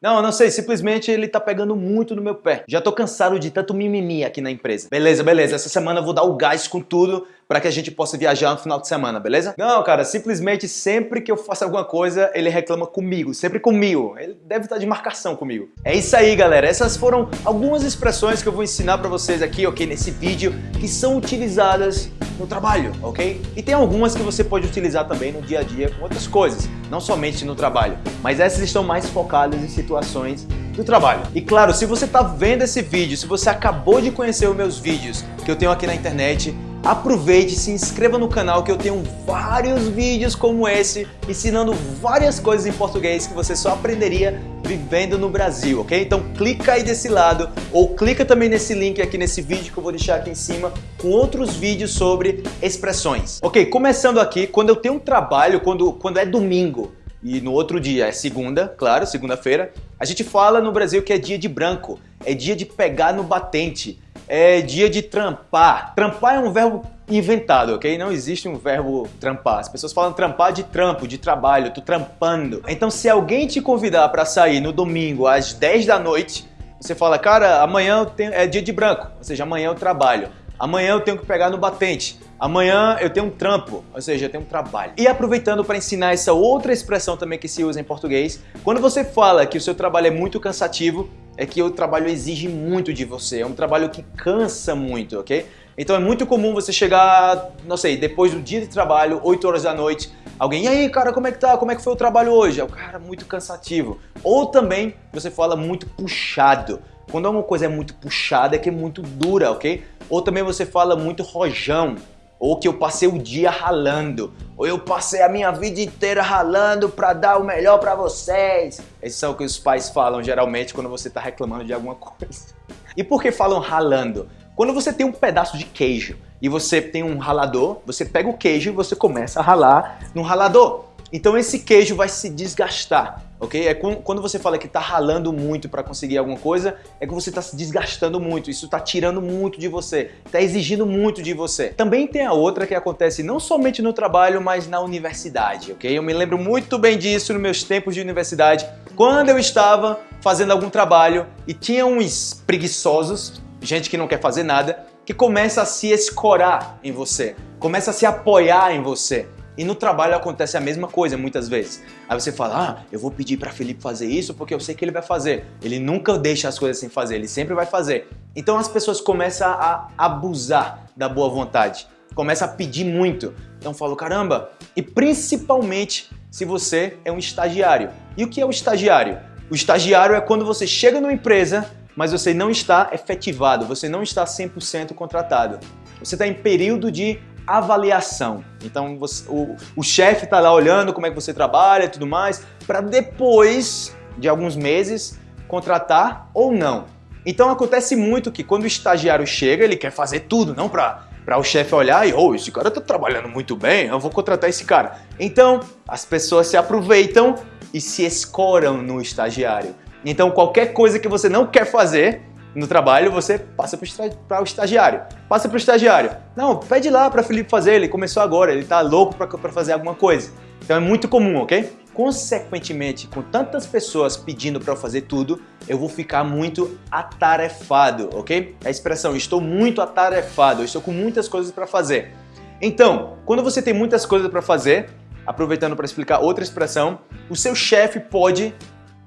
Não, não sei, simplesmente ele tá pegando muito no meu pé. Já tô cansado de tanto mimimi aqui na empresa. Beleza, beleza, essa semana eu vou dar o gás com tudo para que a gente possa viajar no final de semana, beleza? Não, cara, simplesmente sempre que eu faço alguma coisa, ele reclama comigo, sempre comigo. Ele deve estar de marcação comigo. É isso aí, galera. Essas foram algumas expressões que eu vou ensinar para vocês aqui, ok, nesse vídeo, que são utilizadas no trabalho, ok? E tem algumas que você pode utilizar também no dia a dia com outras coisas, não somente no trabalho, mas essas estão mais focadas em situações do trabalho. E claro, se você está vendo esse vídeo, se você acabou de conhecer os meus vídeos que eu tenho aqui na internet, aproveite se inscreva no canal que eu tenho vários vídeos como esse ensinando várias coisas em português que você só aprenderia vivendo no Brasil, ok? Então clica aí desse lado ou clica também nesse link aqui nesse vídeo que eu vou deixar aqui em cima com outros vídeos sobre expressões. Ok, começando aqui, quando eu tenho um trabalho, quando, quando é domingo e no outro dia é segunda, claro, segunda-feira, a gente fala no Brasil que é dia de branco, é dia de pegar no batente, é dia de trampar. Trampar é um verbo inventado, ok? Não existe um verbo trampar. As pessoas falam trampar de trampo, de trabalho, tô trampando. Então se alguém te convidar para sair no domingo às 10 da noite, você fala, cara, amanhã é dia de branco, ou seja, amanhã eu trabalho. Amanhã eu tenho que pegar no batente. Amanhã eu tenho um trampo, ou seja, eu tenho um trabalho. E aproveitando para ensinar essa outra expressão também que se usa em português, quando você fala que o seu trabalho é muito cansativo, é que o trabalho exige muito de você, é um trabalho que cansa muito, ok? Então é muito comum você chegar, não sei, depois do dia de trabalho, 8 horas da noite, alguém, e aí cara, como é que tá? Como é que foi o trabalho hoje? É o cara muito cansativo. Ou também você fala muito puxado. Quando uma coisa é muito puxada é que é muito dura, ok? Ou também você fala muito rojão ou que eu passei o dia ralando, ou eu passei a minha vida inteira ralando para dar o melhor para vocês. Esses são o que os pais falam geralmente quando você está reclamando de alguma coisa. E por que falam ralando? Quando você tem um pedaço de queijo e você tem um ralador, você pega o queijo e você começa a ralar no ralador. Então esse queijo vai se desgastar, ok? É quando você fala que está ralando muito para conseguir alguma coisa, é que você está se desgastando muito, isso está tirando muito de você, está exigindo muito de você. Também tem a outra que acontece não somente no trabalho, mas na universidade, ok? Eu me lembro muito bem disso nos meus tempos de universidade, quando eu estava fazendo algum trabalho e tinha uns preguiçosos, gente que não quer fazer nada, que começa a se escorar em você, começa a se apoiar em você. E no trabalho acontece a mesma coisa muitas vezes. Aí você fala, ah, eu vou pedir para Felipe fazer isso porque eu sei que ele vai fazer. Ele nunca deixa as coisas sem fazer, ele sempre vai fazer. Então as pessoas começam a abusar da boa vontade, começam a pedir muito. Então falo, caramba, e principalmente se você é um estagiário. E o que é o estagiário? O estagiário é quando você chega numa empresa, mas você não está efetivado, você não está 100% contratado. Você está em período de avaliação. Então você, o, o chefe está lá olhando como é que você trabalha e tudo mais, para depois de alguns meses contratar ou não. Então acontece muito que quando o estagiário chega, ele quer fazer tudo, não para para o chefe olhar e, oh, esse cara está trabalhando muito bem, eu vou contratar esse cara. Então, as pessoas se aproveitam e se escoram no estagiário. Então, qualquer coisa que você não quer fazer, no trabalho, você passa para o estagiário. Passa para o estagiário. Não, pede lá para Felipe fazer, ele começou agora, ele está louco para fazer alguma coisa. Então é muito comum, ok? Consequentemente, com tantas pessoas pedindo para eu fazer tudo, eu vou ficar muito atarefado, ok? A expressão estou muito atarefado, estou com muitas coisas para fazer. Então, quando você tem muitas coisas para fazer, aproveitando para explicar outra expressão, o seu chefe pode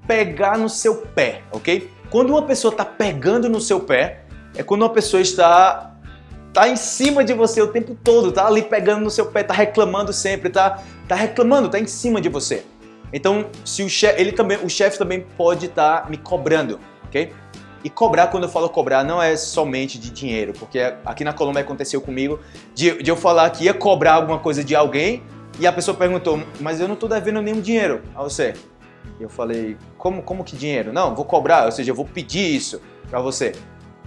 pegar no seu pé, ok? Quando uma pessoa está pegando no seu pé, é quando uma pessoa está tá em cima de você o tempo todo, tá ali pegando no seu pé, tá reclamando sempre, tá, tá reclamando, tá em cima de você. Então, se o chefe, ele também, o chefe também pode estar tá me cobrando, ok? E cobrar, quando eu falo cobrar, não é somente de dinheiro, porque aqui na Colômbia aconteceu comigo de, de eu falar que ia cobrar alguma coisa de alguém e a pessoa perguntou, mas eu não estou devendo nenhum dinheiro a você. Eu falei, como, como que dinheiro? Não, vou cobrar, ou seja, eu vou pedir isso para você.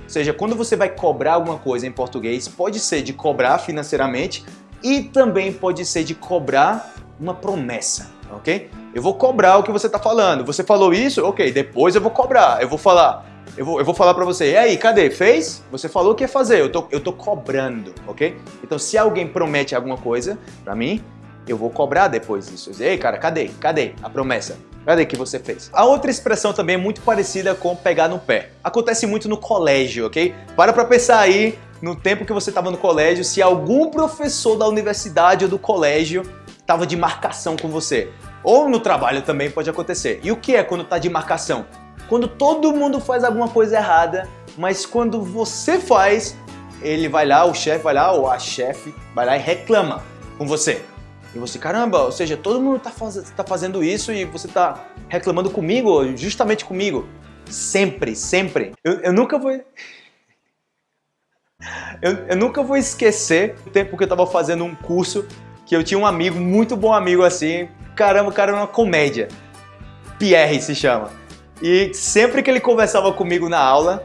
Ou seja, quando você vai cobrar alguma coisa em português, pode ser de cobrar financeiramente e também pode ser de cobrar uma promessa, ok? Eu vou cobrar o que você está falando. Você falou isso? Ok, depois eu vou cobrar. Eu vou falar, eu vou, eu vou falar para você, e aí, cadê? Fez? Você falou que ia fazer, eu tô, tô cobrando, ok? Então, se alguém promete alguma coisa para mim, eu vou cobrar depois disso. Ei, cara, cadê? Cadê a promessa? Cadê que você fez? A outra expressão também é muito parecida com pegar no pé. Acontece muito no colégio, ok? Para pra pensar aí, no tempo que você estava no colégio, se algum professor da universidade ou do colégio estava de marcação com você. Ou no trabalho também pode acontecer. E o que é quando está de marcação? Quando todo mundo faz alguma coisa errada, mas quando você faz, ele vai lá, o chefe vai lá, ou a chefe vai lá e reclama com você. E você, caramba, ou seja, todo mundo está faz, tá fazendo isso e você está reclamando comigo, justamente comigo. Sempre, sempre. Eu, eu nunca vou... Eu, eu, nunca vou esquecer o tempo que eu estava fazendo um curso que eu tinha um amigo, muito bom amigo assim, caramba, o cara era uma comédia. Pierre se chama. E sempre que ele conversava comigo na aula,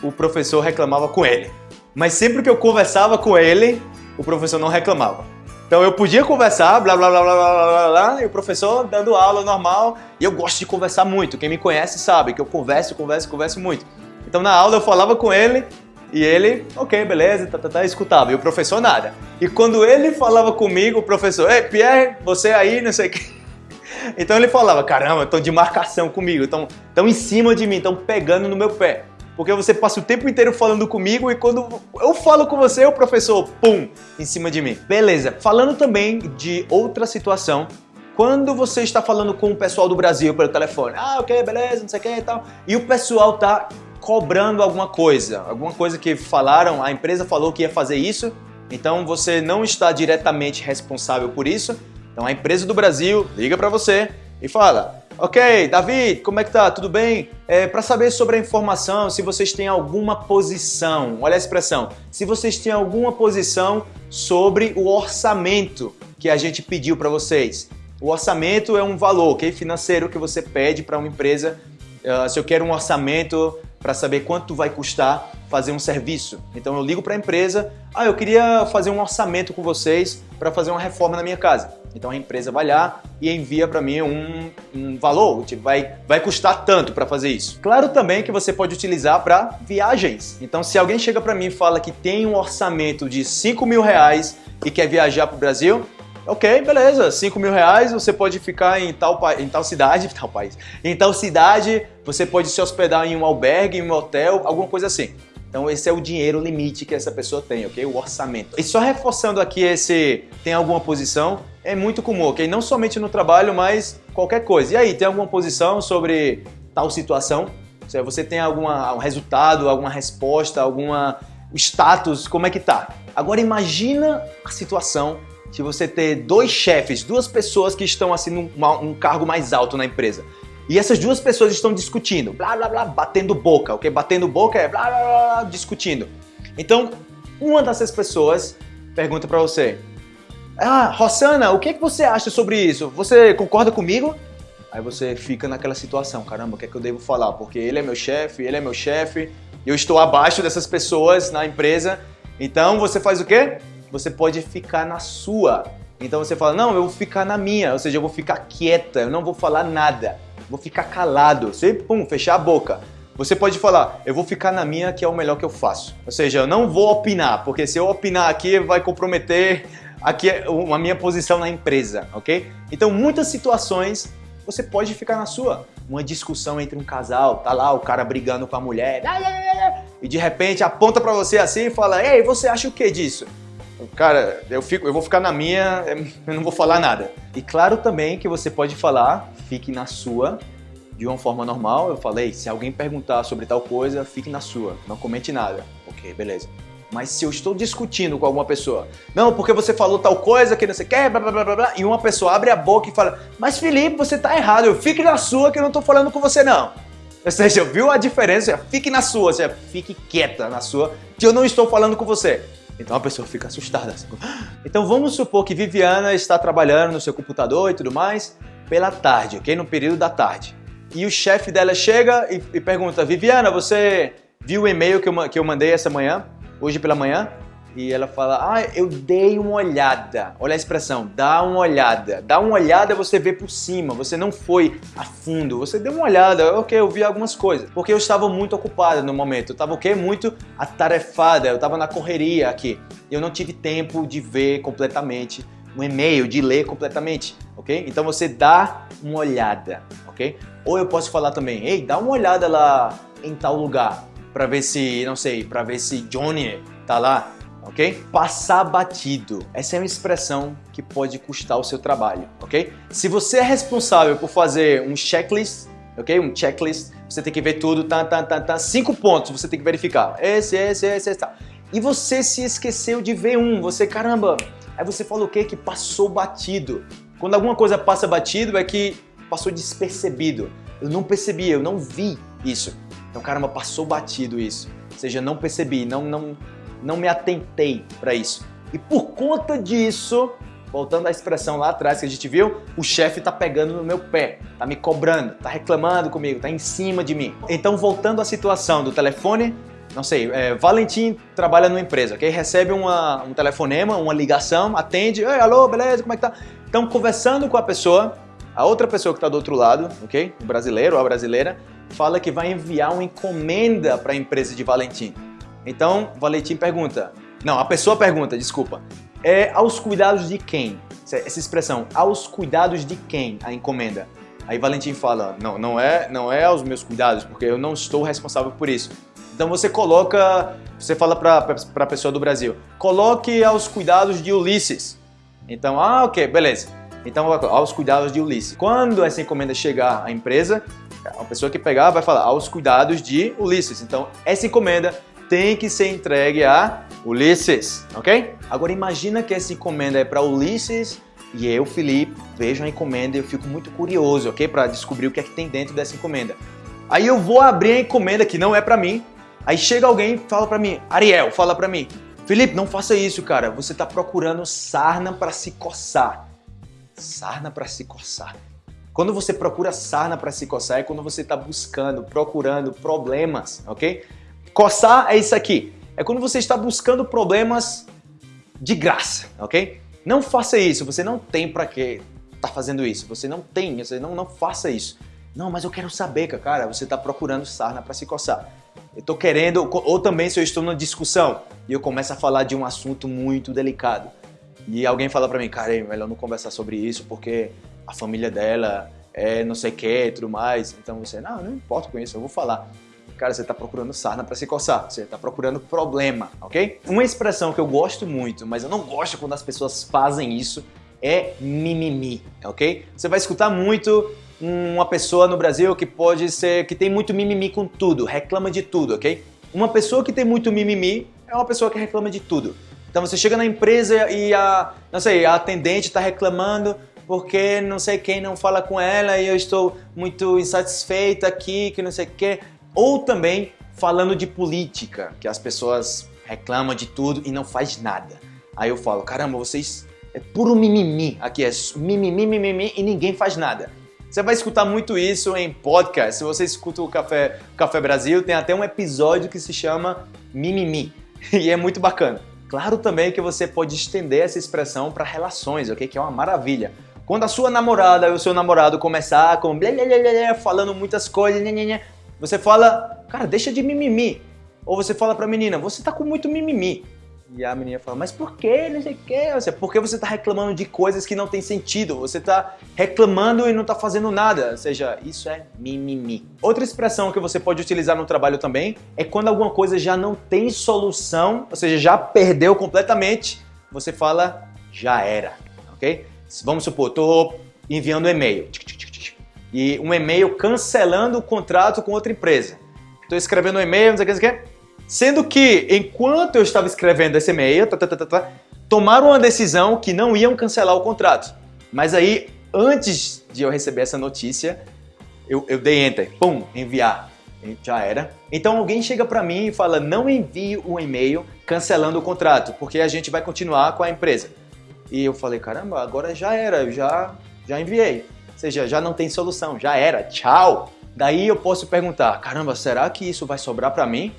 o professor reclamava com ele. Mas sempre que eu conversava com ele, o professor não reclamava. Então eu podia conversar, blá blá blá blá blá blá blá, e o professor dando aula normal, e eu gosto de conversar muito. Quem me conhece sabe que eu converso, converso, converso muito. Então na aula eu falava com ele, e ele, ok, beleza, tá, tá, tá, escutava. E o professor nada. E quando ele falava comigo, o professor, ei, Pierre, você aí, não sei o que. Então ele falava, caramba, estão de marcação comigo, estão em cima de mim, estão pegando no meu pé. Porque você passa o tempo inteiro falando comigo e quando eu falo com você, o professor, pum, em cima de mim. Beleza, falando também de outra situação, quando você está falando com o pessoal do Brasil pelo telefone, ah, ok, beleza, não sei o que e tal, e o pessoal tá cobrando alguma coisa, alguma coisa que falaram, a empresa falou que ia fazer isso, então você não está diretamente responsável por isso, então a empresa do Brasil liga para você e fala, Ok, David, como é que tá? Tudo bem? É, Para saber sobre a informação, se vocês têm alguma posição, olha a expressão, se vocês têm alguma posição sobre o orçamento que a gente pediu para vocês. O orçamento é um valor okay, financeiro que você pede para uma empresa. Uh, se eu quero um orçamento para saber quanto vai custar fazer um serviço. Então eu ligo para a empresa, ah, eu queria fazer um orçamento com vocês para fazer uma reforma na minha casa. Então a empresa vai lá e envia para mim um, um, valor, tipo, vai, vai custar tanto para fazer isso. Claro também que você pode utilizar para viagens. Então se alguém chega para mim e fala que tem um orçamento de 5 mil reais e quer viajar para o Brasil, Ok, beleza, 5 mil reais, você pode ficar em tal, em tal cidade, tal país, em tal cidade, você pode se hospedar em um albergue, em um hotel, alguma coisa assim. Então esse é o dinheiro limite que essa pessoa tem, ok? O orçamento. E só reforçando aqui esse tem alguma posição, é muito comum, ok? Não somente no trabalho, mas qualquer coisa. E aí, tem alguma posição sobre tal situação? Se você tem algum resultado, alguma resposta, alguma status, como é que tá? Agora imagina a situação de você ter dois chefes, duas pessoas que estão assim num um cargo mais alto na empresa. E essas duas pessoas estão discutindo, blá blá blá, batendo boca, ok? Batendo boca é blá blá blá, discutindo. Então, uma dessas pessoas pergunta para você, ah, Rossana, o que, é que você acha sobre isso? Você concorda comigo? Aí você fica naquela situação, caramba, o que é que eu devo falar? Porque ele é meu chefe, ele é meu chefe, eu estou abaixo dessas pessoas na empresa, então você faz o quê? Você pode ficar na sua. Então você fala, não, eu vou ficar na minha, ou seja, eu vou ficar quieta, eu não vou falar nada, vou ficar calado, você, pum, fechar a boca. Você pode falar, eu vou ficar na minha que é o melhor que eu faço. Ou seja, eu não vou opinar, porque se eu opinar aqui vai comprometer aqui a minha posição na empresa, ok? Então, muitas situações você pode ficar na sua. Uma discussão entre um casal, tá lá o cara brigando com a mulher, e de repente aponta para você assim e fala, ei, você acha o que disso? Cara, eu, fico, eu vou ficar na minha, eu não vou falar nada. E claro também que você pode falar, fique na sua, de uma forma normal. Eu falei, se alguém perguntar sobre tal coisa, fique na sua, não comente nada. Ok, beleza. Mas se eu estou discutindo com alguma pessoa, não, porque você falou tal coisa que não sei o que, blá, blá, blá, blá, e uma pessoa abre a boca e fala, mas Felipe, você tá errado, eu fique na sua que eu não tô falando com você não. Ou seja, viu a diferença? Fique na sua, seja, fique quieta na sua, que eu não estou falando com você. Então a pessoa fica assustada. Assim. Então vamos supor que Viviana está trabalhando no seu computador e tudo mais pela tarde, ok? No período da tarde. E o chefe dela chega e, e pergunta, Viviana, você viu o e-mail que eu, que eu mandei essa manhã? hoje pela manhã e ela fala, ah, eu dei uma olhada. Olha a expressão, dá uma olhada. Dá uma olhada, você vê por cima, você não foi a fundo, você deu uma olhada, ok, eu vi algumas coisas. Porque eu estava muito ocupada no momento, eu estava o quê? Muito atarefada, eu estava na correria aqui. Eu não tive tempo de ver completamente um e-mail, de ler completamente, ok? Então você dá uma olhada, ok? Ou eu posso falar também, ei, dá uma olhada lá em tal lugar para ver se, não sei, para ver se Johnny tá lá, ok? Passar batido. Essa é uma expressão que pode custar o seu trabalho, ok? Se você é responsável por fazer um checklist, ok? Um checklist, você tem que ver tudo, tá, tá, tá, tá, cinco pontos você tem que verificar. Esse, esse, esse, esse, tá. E você se esqueceu de ver um, você, caramba, aí você fala o quê? Que passou batido. Quando alguma coisa passa batido é que passou despercebido. Eu não percebi, eu não vi isso. Então, caramba, passou batido isso. Ou seja, não percebi, não, não, não me atentei para isso. E por conta disso, voltando à expressão lá atrás que a gente viu, o chefe tá pegando no meu pé, tá me cobrando, tá reclamando comigo, tá em cima de mim. Então, voltando à situação do telefone, não sei, é, Valentim trabalha numa empresa, ok? Recebe uma, um telefonema, uma ligação, atende, Ei, alô, beleza, como é que tá? Então, conversando com a pessoa, a outra pessoa que está do outro lado, ok? O brasileiro ou a brasileira, fala que vai enviar uma encomenda para a empresa de Valentim. Então, Valentim pergunta, não, a pessoa pergunta, desculpa, é aos cuidados de quem? Essa expressão, aos cuidados de quem a encomenda? Aí Valentim fala, não, não é, não é aos meus cuidados, porque eu não estou responsável por isso. Então você coloca, você fala para a pessoa do Brasil, coloque aos cuidados de Ulisses. Então, ah, ok, beleza. Então, aos cuidados de Ulisses. Quando essa encomenda chegar à empresa, a pessoa que pegar vai falar aos cuidados de Ulisses. Então, essa encomenda tem que ser entregue a Ulisses, ok? Agora imagina que essa encomenda é para Ulisses e eu, Felipe, vejo a encomenda e eu fico muito curioso, ok? Para descobrir o que é que tem dentro dessa encomenda. Aí eu vou abrir a encomenda que não é para mim. Aí chega alguém e fala para mim, Ariel, fala para mim, Felipe, não faça isso, cara. Você está procurando sarna para se coçar. Sarna para se coçar. Quando você procura sarna para se coçar é quando você está buscando, procurando problemas, ok? Coçar é isso aqui. É quando você está buscando problemas de graça, ok? Não faça isso. Você não tem para que tá fazendo isso. Você não tem. Você não não faça isso. Não, mas eu quero saber, cara. Você está procurando sarna para se coçar eu tô querendo, ou também se eu estou numa discussão e eu começo a falar de um assunto muito delicado e alguém fala para mim, cara, é melhor não conversar sobre isso porque a família dela é não sei o que e tudo mais. Então você, não, não importa com isso, eu vou falar. Cara, você está procurando sarna para se coçar, você está procurando problema, ok? Uma expressão que eu gosto muito, mas eu não gosto quando as pessoas fazem isso, é mimimi, ok? Você vai escutar muito uma pessoa no Brasil que pode ser, que tem muito mimimi com tudo, reclama de tudo, ok? Uma pessoa que tem muito mimimi é uma pessoa que reclama de tudo. Então você chega na empresa e a, não sei, a atendente está reclamando porque não sei quem não fala com ela e eu estou muito insatisfeita aqui, que não sei o quê. Ou também falando de política, que as pessoas reclamam de tudo e não faz nada. Aí eu falo, caramba, vocês é puro mimimi, aqui é mimimi, mimimi e ninguém faz nada. Você vai escutar muito isso em podcast. Se você escuta o Café, Café Brasil, tem até um episódio que se chama Mimimi. E é muito bacana. Claro também que você pode estender essa expressão para relações, ok? Que é uma maravilha. Quando a sua namorada ou o seu namorado começar com blá, blá, blá, blá, falando muitas coisas, nhê, nhê, nhê, você fala, cara, deixa de mimimi. Ou você fala pra menina, você tá com muito mimimi. E a menina fala, mas por que? Não sei o que. Porque você está reclamando de coisas que não tem sentido. Você está reclamando e não está fazendo nada. Ou seja, isso é mimimi. Outra expressão que você pode utilizar no trabalho também é quando alguma coisa já não tem solução, ou seja, já perdeu completamente, você fala já era, ok? Vamos supor, estou enviando um e-mail e um e-mail cancelando o contrato com outra empresa. Estou escrevendo um e-mail, não sei o que, não sei o que Sendo que, enquanto eu estava escrevendo esse e-mail, tá, tá, tá, tomaram uma decisão que não iam cancelar o contrato. Mas aí, antes de eu receber essa notícia, eu, eu dei enter, pum, enviar. Já era. Então alguém chega para mim e fala: não envie um e-mail cancelando o contrato, porque a gente vai continuar com a empresa. E eu falei: caramba, agora já era, eu já, já enviei. Ou seja, já não tem solução, já era, tchau. Daí eu posso perguntar: caramba, será que isso vai sobrar para mim?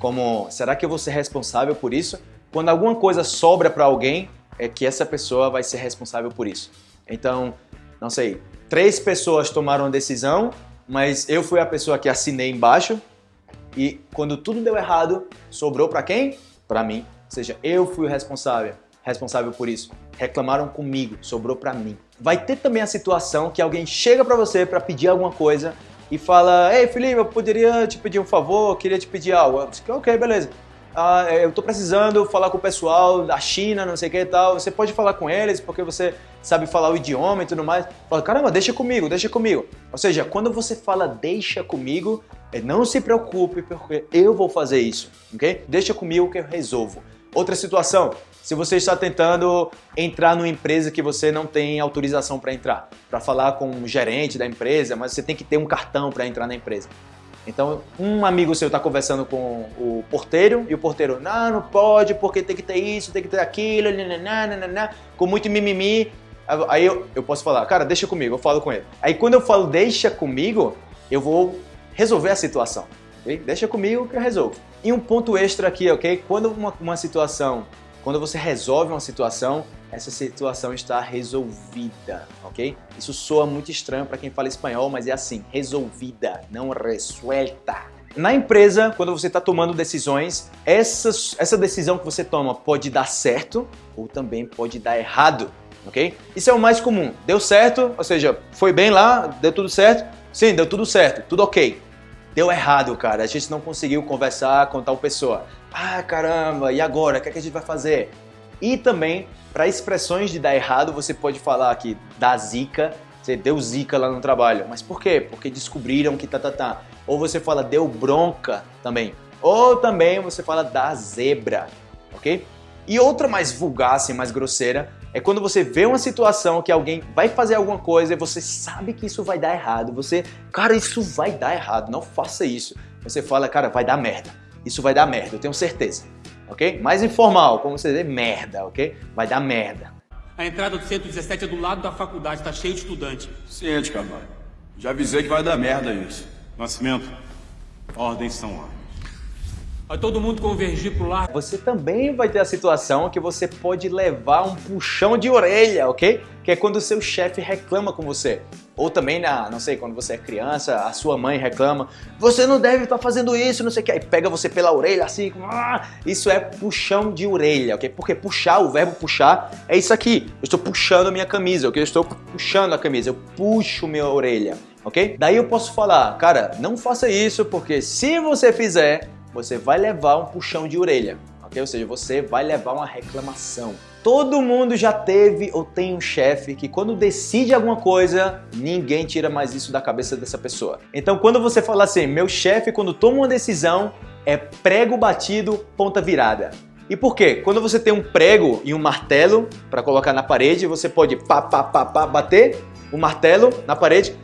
como será que eu vou ser responsável por isso? Quando alguma coisa sobra para alguém, é que essa pessoa vai ser responsável por isso. Então, não sei, três pessoas tomaram a decisão, mas eu fui a pessoa que assinei embaixo e quando tudo deu errado, sobrou para quem? Para mim. Ou seja, eu fui o responsável, responsável por isso. Reclamaram comigo, sobrou para mim. Vai ter também a situação que alguém chega para você para pedir alguma coisa e fala, ei Felipe, eu poderia te pedir um favor, eu queria te pedir algo. Eu ok, beleza. Ah, é, eu tô precisando falar com o pessoal da China, não sei o que e tal. Você pode falar com eles porque você sabe falar o idioma e tudo mais. Fala, caramba, deixa comigo, deixa comigo. Ou seja, quando você fala deixa comigo, é, não se preocupe porque eu vou fazer isso, ok? Deixa comigo que eu resolvo. Outra situação, se você está tentando entrar numa empresa que você não tem autorização para entrar, para falar com o gerente da empresa, mas você tem que ter um cartão para entrar na empresa. Então, um amigo seu está conversando com o porteiro e o porteiro, não, não pode porque tem que ter isso, tem que ter aquilo, nananana, com muito mimimi. Aí eu, eu posso falar, cara, deixa comigo, eu falo com ele. Aí quando eu falo deixa comigo, eu vou resolver a situação. Okay? Deixa comigo que eu resolvo. E um ponto extra aqui, ok? Quando uma, uma situação quando você resolve uma situação, essa situação está resolvida, ok? Isso soa muito estranho para quem fala espanhol, mas é assim, resolvida, não resuelta. Na empresa, quando você está tomando decisões, essa, essa decisão que você toma pode dar certo ou também pode dar errado, ok? Isso é o mais comum. Deu certo, ou seja, foi bem lá, deu tudo certo? Sim, deu tudo certo, tudo ok. Deu errado, cara, a gente não conseguiu conversar com tal pessoa. Ah, caramba, e agora? O que, é que a gente vai fazer? E também, para expressões de dar errado, você pode falar aqui da zica, você deu zica lá no trabalho. Mas por quê? Porque descobriram que tá, tá, tá. Ou você fala deu bronca também. Ou também você fala da zebra, ok? E outra mais vulgar, assim, mais grosseira, é quando você vê uma situação que alguém vai fazer alguma coisa e você sabe que isso vai dar errado. Você, cara, isso vai dar errado, não faça isso. Você fala, cara, vai dar merda isso vai dar merda, eu tenho certeza. Ok? Mais informal, como você dizer, merda, ok? Vai dar merda. A entrada do 117 é do lado da faculdade, tá cheio de estudante. Ciente, Camargo. Já avisei que vai dar merda isso. Nascimento, ordens são ordens. Vai todo mundo convergir pro lado. Você também vai ter a situação que você pode levar um puxão de orelha, ok? Que é quando o seu chefe reclama com você. Ou também, na, não sei, quando você é criança, a sua mãe reclama, você não deve estar tá fazendo isso, não sei o que, aí pega você pela orelha assim, ah, isso é puxão de orelha, ok? Porque puxar, o verbo puxar, é isso aqui, eu estou puxando a minha camisa, ok? Eu estou puxando a camisa, eu puxo minha orelha, ok? Daí eu posso falar, cara, não faça isso, porque se você fizer, você vai levar um puxão de orelha, ok? Ou seja, você vai levar uma reclamação. Todo mundo já teve ou tem um chefe que quando decide alguma coisa, ninguém tira mais isso da cabeça dessa pessoa. Então quando você fala assim, meu chefe quando toma uma decisão é prego batido, ponta virada. E por quê? Quando você tem um prego e um martelo para colocar na parede, você pode pá, pá, pá, pá, bater o martelo na parede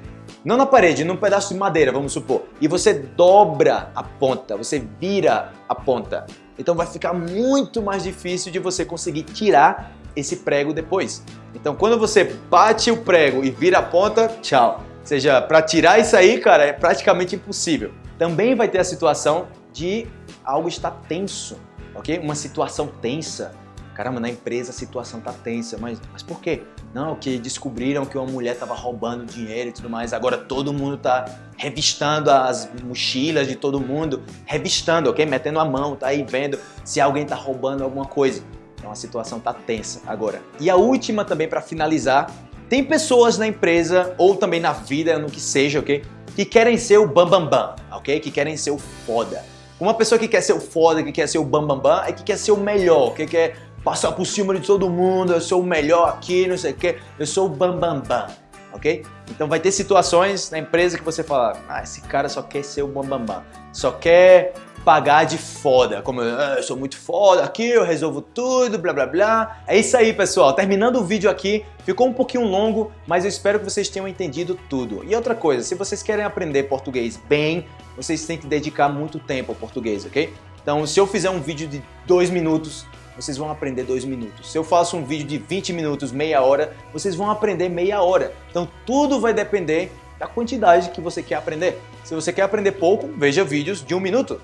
não na parede, num pedaço de madeira, vamos supor, e você dobra a ponta, você vira a ponta. Então vai ficar muito mais difícil de você conseguir tirar esse prego depois. Então quando você bate o prego e vira a ponta, tchau. Ou seja, para tirar isso aí, cara, é praticamente impossível. Também vai ter a situação de algo estar tenso, ok? Uma situação tensa caramba, na empresa a situação tá tensa, mas, mas por quê? Não, que descobriram que uma mulher tava roubando dinheiro e tudo mais, agora todo mundo tá revistando as mochilas de todo mundo, revistando, ok? Metendo a mão, tá aí vendo se alguém tá roubando alguma coisa. Então a situação tá tensa agora. E a última também para finalizar, tem pessoas na empresa ou também na vida, no que seja, ok? Que querem ser o bambambam, bam, bam, ok? Que querem ser o foda. Uma pessoa que quer ser o foda, que quer ser o bambambam, bam, bam, é que quer ser o melhor, que quer passar por cima de todo mundo, eu sou o melhor aqui, não sei o que, eu sou o bambambam, bam, bam, ok? Então vai ter situações na empresa que você fala, ah, esse cara só quer ser o bambambam, bam, bam, só quer pagar de foda, como ah, eu sou muito foda aqui, eu resolvo tudo, blá blá blá. É isso aí, pessoal. Terminando o vídeo aqui, ficou um pouquinho longo, mas eu espero que vocês tenham entendido tudo. E outra coisa, se vocês querem aprender português bem, vocês têm que dedicar muito tempo ao português, ok? Então, se eu fizer um vídeo de dois minutos, vocês vão aprender dois minutos. Se eu faço um vídeo de 20 minutos, meia hora, vocês vão aprender meia hora. Então tudo vai depender da quantidade que você quer aprender. Se você quer aprender pouco, veja vídeos de um minuto.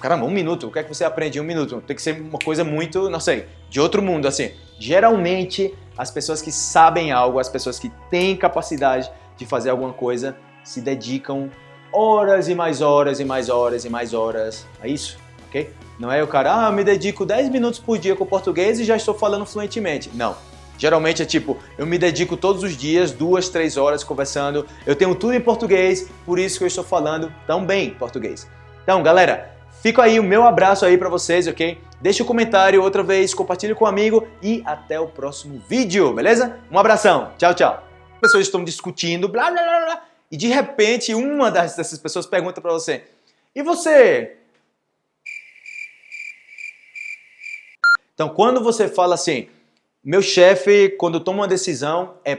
Caramba, um minuto, o que é que você aprende em um minuto? Tem que ser uma coisa muito, não sei, de outro mundo, assim. Geralmente, as pessoas que sabem algo, as pessoas que têm capacidade de fazer alguma coisa, se dedicam horas e mais horas e mais horas e mais horas a isso, ok? Não é o cara, ah, me dedico 10 minutos por dia com português e já estou falando fluentemente. Não. Geralmente é tipo, eu me dedico todos os dias, duas, três horas conversando, eu tenho tudo em português, por isso que eu estou falando tão bem português. Então, galera, fica aí o meu abraço aí para vocês, ok? Deixe um comentário outra vez, compartilhe com um amigo e até o próximo vídeo, beleza? Um abração, tchau, tchau. As pessoas estão discutindo, blá, blá, blá, blá, e de repente uma dessas pessoas pergunta para você, e você? Então, quando você fala assim, meu chefe, quando toma uma decisão, é